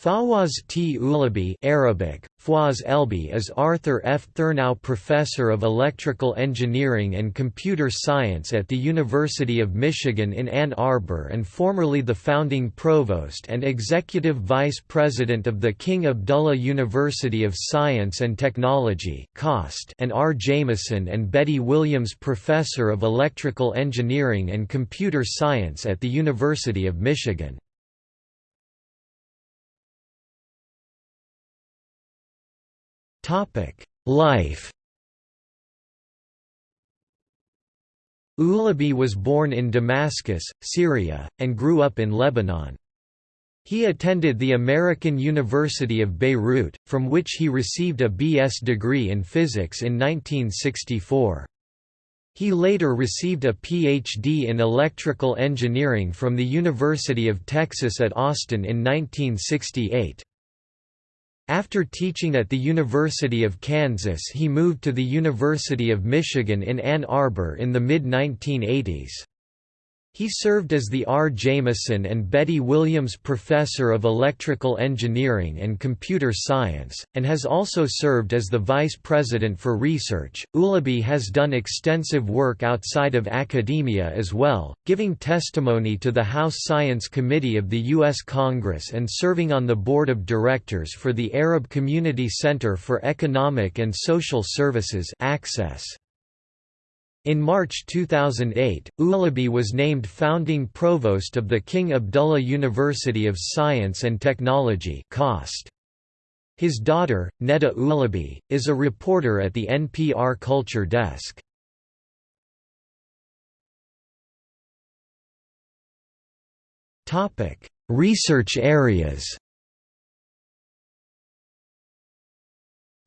Fawwaz T. Ulaby Arabic, Fawaz Elbi is Arthur F. Thurnau Professor of Electrical Engineering and Computer Science at the University of Michigan in Ann Arbor and formerly the founding Provost and Executive Vice President of the King Abdullah University of Science and Technology and R. Jamison and Betty Williams Professor of Electrical Engineering and Computer Science at the University of Michigan. Life Ulaby was born in Damascus, Syria, and grew up in Lebanon. He attended the American University of Beirut, from which he received a B.S. degree in physics in 1964. He later received a Ph.D. in electrical engineering from the University of Texas at Austin in 1968. After teaching at the University of Kansas he moved to the University of Michigan in Ann Arbor in the mid-1980s. He served as the R. Jamison and Betty Williams Professor of Electrical Engineering and Computer Science, and has also served as the Vice President for Research. Ulaby has done extensive work outside of academia as well, giving testimony to the House Science Committee of the U.S. Congress and serving on the Board of Directors for the Arab Community Center for Economic and Social Services Access. In March 2008, Ulaby was named founding provost of the King Abdullah University of Science and Technology His daughter, Neda Ulaby, is a reporter at the NPR Culture Desk. Research areas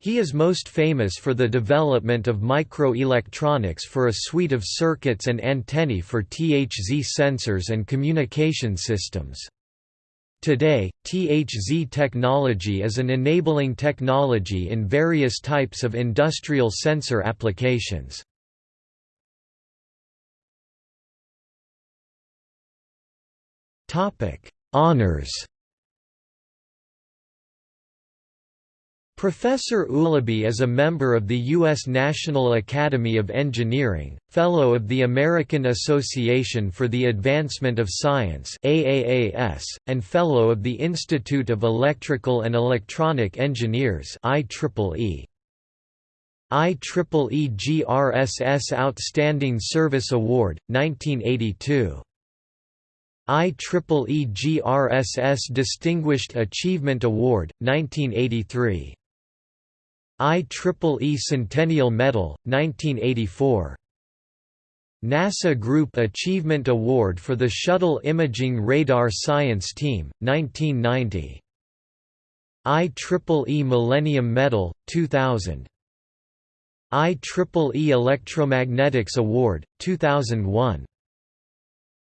He is most famous for the development of microelectronics for a suite of circuits and antennae for THZ sensors and communication systems. Today, THZ technology is an enabling technology in various types of industrial sensor applications. Honours Professor Ulaby is a member of the U.S. National Academy of Engineering, Fellow of the American Association for the Advancement of Science and Fellow of the Institute of Electrical and Electronic Engineers. IEEE GRSS Outstanding Service Award, 1982. IEEE GRSS Distinguished Achievement Award, 1983. IEEE Centennial Medal, 1984 NASA Group Achievement Award for the Shuttle Imaging Radar Science Team, 1990 IEEE Millennium Medal, 2000 IEEE Electromagnetics Award, 2001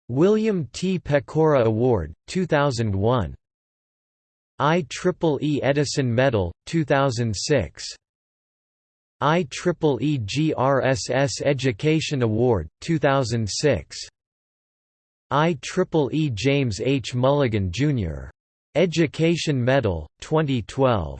William T. Pecora Award, 2001 IEEE Edison Medal, 2006 IEEE GRSS Education Award, 2006. IEEE James H. Mulligan, Jr. Education Medal, 2012.